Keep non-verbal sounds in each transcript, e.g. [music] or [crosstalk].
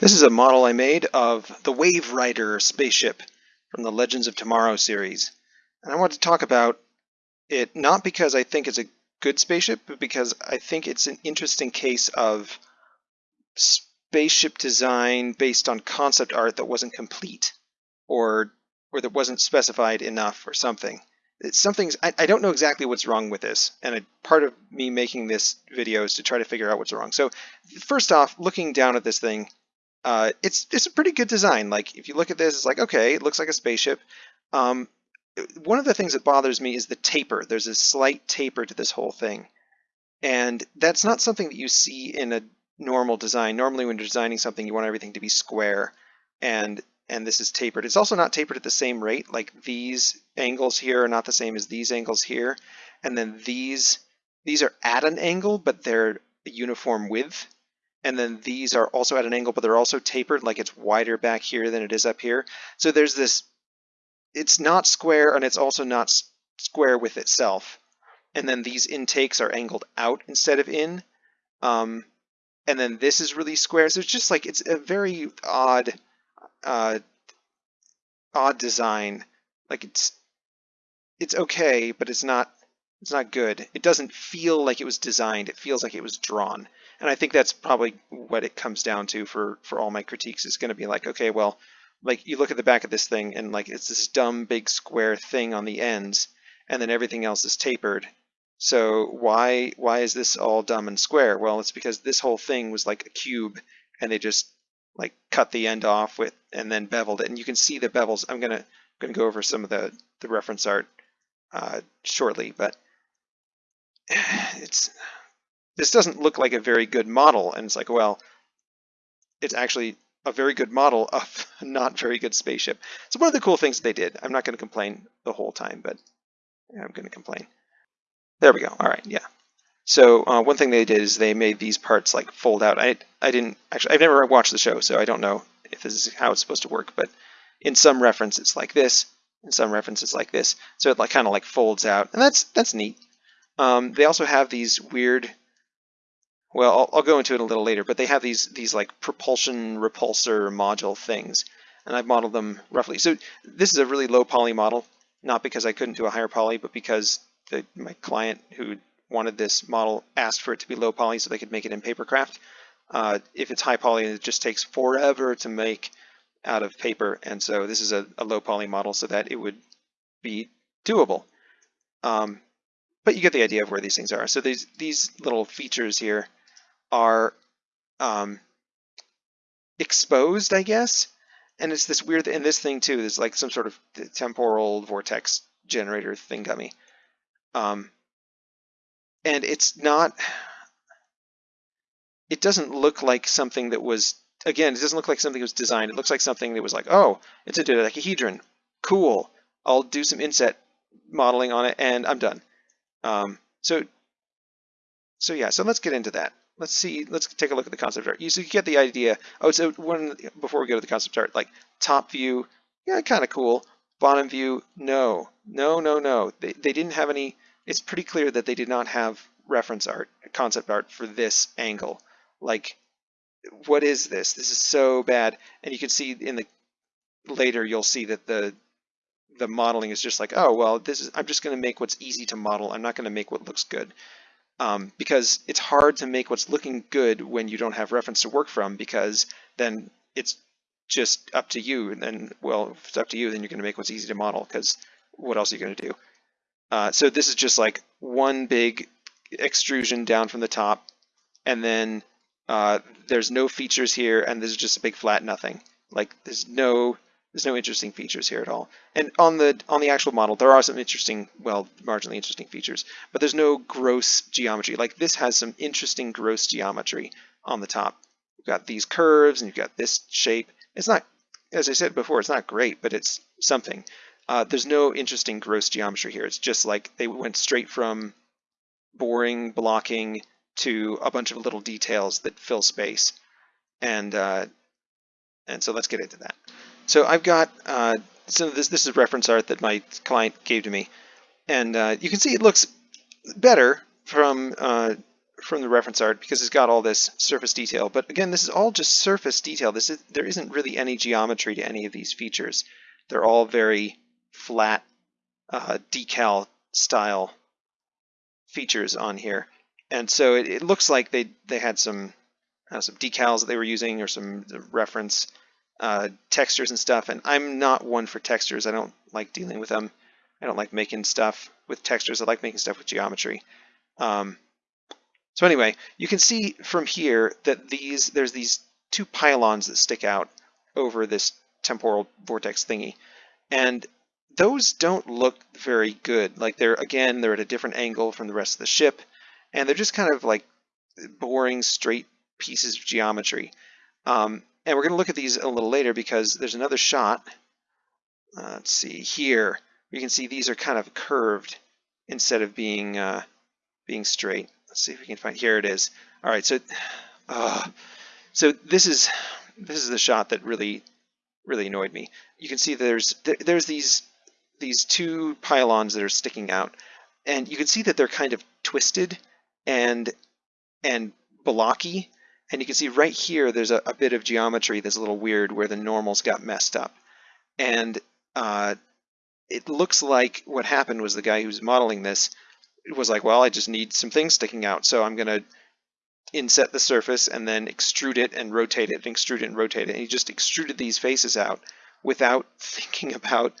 This is a model I made of the Waverider spaceship from the Legends of Tomorrow series. And I want to talk about it not because I think it's a good spaceship, but because I think it's an interesting case of spaceship design based on concept art that wasn't complete or or that wasn't specified enough or something. It's something I, I don't know exactly what's wrong with this, and a, part of me making this video is to try to figure out what's wrong. So first off, looking down at this thing, uh, it's it's a pretty good design. Like if you look at this, it's like okay, it looks like a spaceship. Um, one of the things that bothers me is the taper. There's a slight taper to this whole thing, and that's not something that you see in a normal design. Normally, when you're designing something, you want everything to be square, and and this is tapered. It's also not tapered at the same rate. Like these angles here are not the same as these angles here, and then these these are at an angle, but they're a uniform width and then these are also at an angle, but they're also tapered, like it's wider back here than it is up here. So there's this, it's not square and it's also not square with itself. And then these intakes are angled out instead of in. Um, and then this is really square. So it's just like, it's a very odd, uh, odd design. Like it's, it's okay, but it's not, it's not good. It doesn't feel like it was designed. It feels like it was drawn. And I think that's probably what it comes down to for, for all my critiques is going to be like, okay, well, like you look at the back of this thing and like it's this dumb big square thing on the ends and then everything else is tapered. So why why is this all dumb and square? Well, it's because this whole thing was like a cube and they just like cut the end off with and then beveled it. And you can see the bevels. I'm gonna gonna go over some of the the reference art uh, shortly, but [sighs] it's this doesn't look like a very good model. And it's like, well, it's actually a very good model of [laughs] a not very good spaceship. So one of the cool things they did, I'm not going to complain the whole time, but I'm going to complain. There we go. All right, yeah. So uh, one thing they did is they made these parts like fold out. I I didn't actually I've never watched the show, so I don't know if this is how it's supposed to work. But in some reference, it's like this. In some references, like this. So it like kind of like folds out, and that's that's neat. Um, they also have these weird well, I'll, I'll, go into it a little later, but they have these these like propulsion repulsor module things, and I've modeled them roughly. So this is a really low poly model, not because I couldn't do a higher poly, but because the, my client who wanted this model asked for it to be low poly so they could make it in papercraft. Uh, if it's high poly, it just takes forever to make out of paper, and so this is a, a low poly model so that it would be doable. Um, but you get the idea of where these things are. So these these little features here are um, exposed, I guess. And it's this weird, and this thing too is like some sort of temporal vortex generator thingummy. Um, and it's not, it doesn't look like something that was, again, it doesn't look like something that was designed. It looks like something that was like, oh, it's a dodecahedron. Cool. I'll do some inset modeling on it and I'm done. Um, so, so yeah, so let's get into that let's see, let's take a look at the concept art. You, so you get the idea. Oh, so one, before we go to the concept art, like top view, yeah, kind of cool. Bottom view, no, no, no, no. They, they didn't have any, it's pretty clear that they did not have reference art, concept art for this angle. Like, what is this? This is so bad. And you can see in the, later you'll see that the, the modeling is just like, oh, well, this is, I'm just going to make what's easy to model. I'm not going to make what looks good um, because it's hard to make what's looking good when you don't have reference to work from because then it's just up to you and then well if it's up to you then you're going to make what's easy to model because what else are you going to do? Uh, so this is just like one big extrusion down from the top and then uh, there's no features here and this is just a big flat nothing. Like there's no there's no interesting features here at all. And on the on the actual model, there are some interesting, well, marginally interesting features, but there's no gross geometry. Like this has some interesting gross geometry on the top. You've got these curves and you've got this shape. It's not, as I said before, it's not great, but it's something. Uh, there's no interesting gross geometry here. It's just like they went straight from boring blocking to a bunch of little details that fill space. And, uh, and so let's get into that. So I've got, uh, so this, this is reference art that my client gave to me. And uh, you can see it looks better from, uh, from the reference art because it's got all this surface detail. But again, this is all just surface detail. This is there isn't really any geometry to any of these features. They're all very flat uh, decal style features on here. And so it, it, looks like they, they had some uh, some decals that they were using or some reference uh, textures and stuff. And I'm not one for textures. I don't like dealing with them. I don't like making stuff with textures. I like making stuff with geometry. Um, so anyway, you can see from here that these there's these two pylons that stick out over this temporal vortex thingy. And those don't look very good. Like they're, again, they're at a different angle from the rest of the ship, and they're just kind of like boring, straight pieces of geometry. Um, and we're going to look at these a little later because there's another shot. Uh, let's see here. You can see these are kind of curved instead of being uh, being straight. Let's see if we can find. Here it is. All right. So, uh, so this is this is the shot that really really annoyed me. You can see there's there's these these two pylons that are sticking out, and you can see that they're kind of twisted and and blocky. And you can see right here there's a, a bit of geometry that's a little weird where the normals got messed up. And uh, it looks like what happened was the guy who's modeling this was like, well, I just need some things sticking out, so I'm going to inset the surface and then extrude it and rotate it and extrude it and rotate it. And he just extruded these faces out without [laughs] thinking about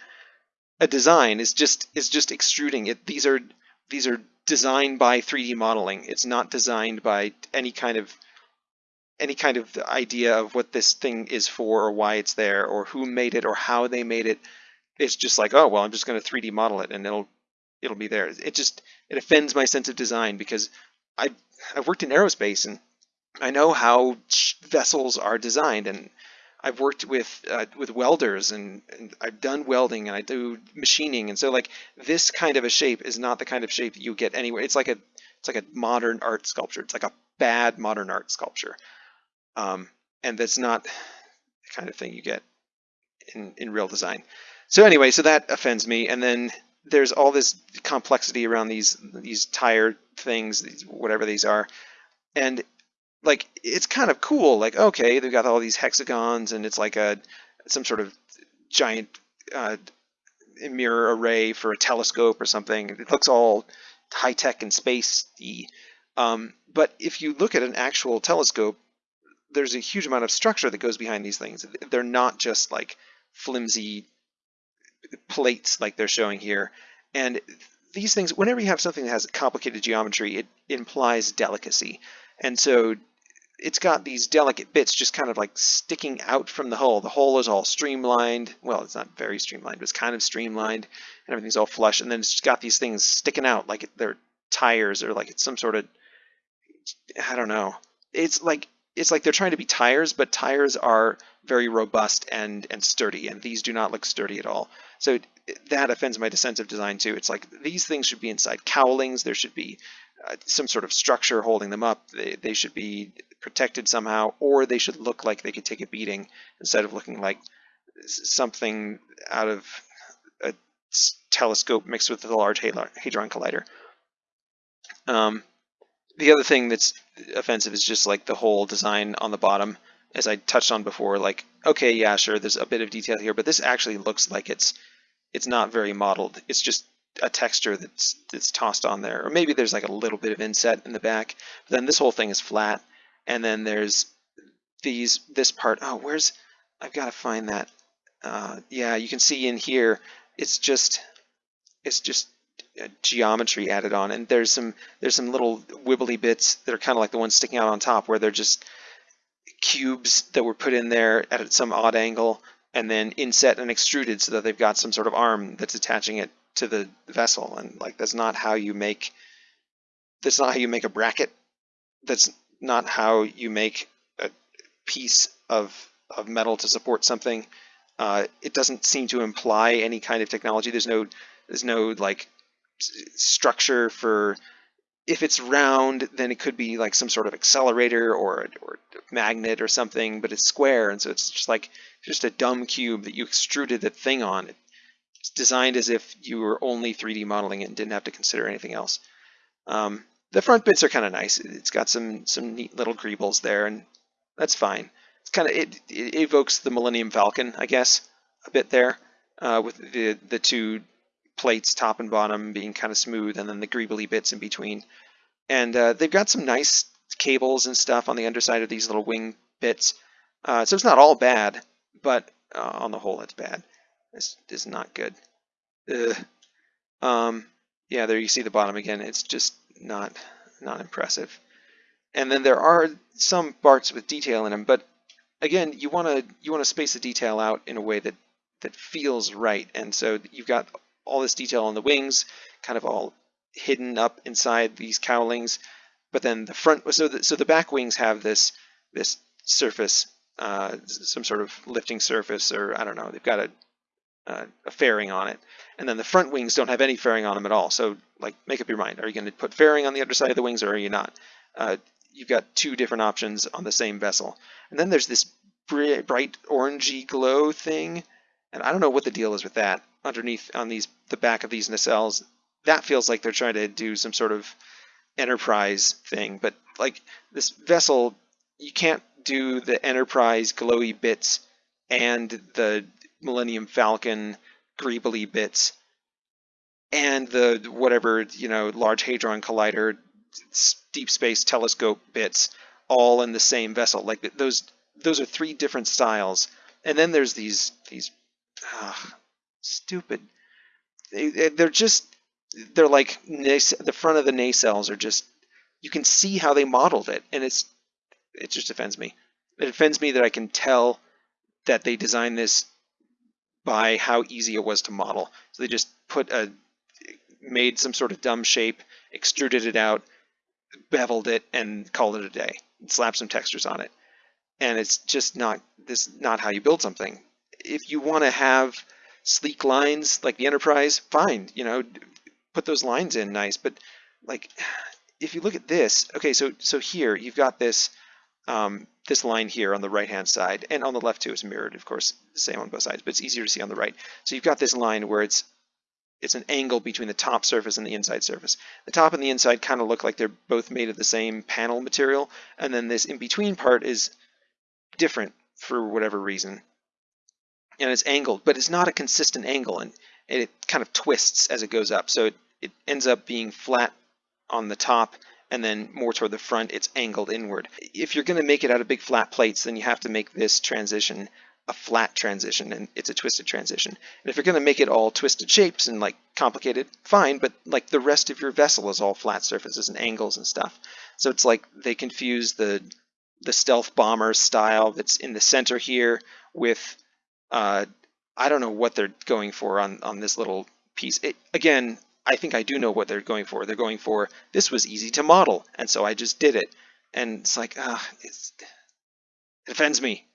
a design. It's just it's just extruding it. These are these are designed by 3D modeling. It's not designed by any kind of any kind of idea of what this thing is for or why it's there or who made it or how they made it. It's just like, oh well, I'm just going to 3D model it and it'll it'll be there. It just it offends my sense of design because I I've worked in aerospace and I know how vessels are designed and I've worked with uh, with welders and, and, I've done welding and I do machining and so like this kind of a shape is not the kind of shape that you get anywhere. It's like a it's like a modern art sculpture. It's like a bad modern art sculpture, um, and that's not the kind of thing you get in in real design. So anyway, so that offends me. And then there's all this complexity around these these tire things, these, whatever these are, and like it's kind of cool. Like okay, they've got all these hexagons, and it's like a some sort of giant uh, mirror array for a telescope or something. It looks all high tech and spacey. Um, but if you look at an actual telescope, there's a huge amount of structure that goes behind these things. They're not just like flimsy plates like they're showing here. And these things, whenever you have something that has complicated geometry, it implies delicacy. And so it's got these delicate bits just kind of like sticking out from the hull. The hull is all streamlined. Well, it's not very streamlined, but it's kind of streamlined and everything's all flush. And then it's got these things sticking out like they're tires or like it's some sort of, I don't know. It's like it's like they're trying to be tires, but tires are very robust and and sturdy, and these do not look sturdy at all. So that offends my of design too. It's like these things should be inside cowlings. There should be uh, some sort of structure holding them up. They, they should be protected somehow, or they should look like they could take a beating instead of looking like something out of a telescope mixed with a large hadron collider. Um, the other thing that's offensive is just like the whole design on the bottom, as I touched on before. Like, okay, yeah, sure, there's a bit of detail here, but this actually looks like it's it's not very modeled. It's just a texture that's that's tossed on there, or maybe there's like a little bit of inset in the back. But then this whole thing is flat, and then there's these this part. Oh, where's I've got to find that. Uh, yeah, you can see in here. It's just it's just geometry added on, and there's some there's some little wibbly bits that are kind of like the ones sticking out on top, where they're just cubes that were put in there at some odd angle, and then inset and extruded so that they've got some sort of arm that's attaching it to the vessel. And like that's not how you make that's not how you make a bracket. That's not how you make a piece of of metal to support something. Uh, it doesn't seem to imply any kind of technology. There's no there's no like structure for if it's round, then it could be like some sort of accelerator or, or magnet or something, but it's square, and so it's just like just a dumb cube that you extruded the thing on. It's designed as if you were only 3D modeling it and didn't have to consider anything else. Um, the front bits are kind of nice. It's got some some neat little greebles there, and that's fine. It's kind of it, it, evokes the Millennium Falcon, I guess, a bit there, uh, with the the two plates, top and bottom, being kind of smooth, and then the greebly bits in between. And uh, they've got some nice cables and stuff on the underside of these little wing bits. Uh, so it's not all bad, but uh, on the whole, it's bad. This is not good. Um, yeah, there you see the bottom again. It's just not not impressive. And then there are some parts with detail in them, but again, you want to you want to space the detail out in a way that that feels right. And so you've got all this detail on the wings, kind of all hidden up inside these cowlings. But then the front, so the, so the back wings have this this surface, uh, some sort of lifting surface, or I don't know. They've got a uh, a fairing on it. And then the front wings don't have any fairing on them at all. So like make up your mind. Are you going to put fairing on the underside of the wings or are you not? Uh, you've got two different options on the same vessel. And then there's this bright orangey glow thing. And I don't know what the deal is with that underneath on these the back of these nacelles. That feels like they're trying to do some sort of enterprise thing. But like this vessel, you can't do the enterprise glowy bits and the Millennium Falcon greebly bits and the whatever you know large hadron collider deep space telescope bits all in the same vessel like those those are three different styles and then there's these these uh, stupid they, they're just they're like the front of the nacelles are just you can see how they modeled it and it's it just offends me it offends me that I can tell that they designed this by how easy it was to model. So they just put a made some sort of dumb shape, extruded it out, beveled it, and called it a day. Slapped some textures on it. And it's just not this not how you build something. If you want to have sleek lines like the Enterprise, fine, you know, put those lines in nice. But like, if you look at this, okay, so so here you've got this um, this line here on the right hand side and on the left too is mirrored of course same on both sides but it's easier to see on the right so you've got this line where it's it's an angle between the top surface and the inside surface the top and the inside kind of look like they're both made of the same panel material and then this in between part is different for whatever reason and it's angled but it's not a consistent angle and it kind of twists as it goes up so it, it ends up being flat on the top and then more toward the front, it's angled inward. If you're going to make it out of big flat plates, then you have to make this transition a flat transition and it's a twisted transition. And if you're going to make it all twisted shapes and like complicated, fine, but like the rest of your vessel is all flat surfaces and angles and stuff. So it's like they confuse the the stealth bomber style that's in the center here with uh, I don't know what they're going for on on this little piece. It, again, I think I do know what they're going for. They're going for this was easy to model, and so I just did it. And it's like, ah, it offends me.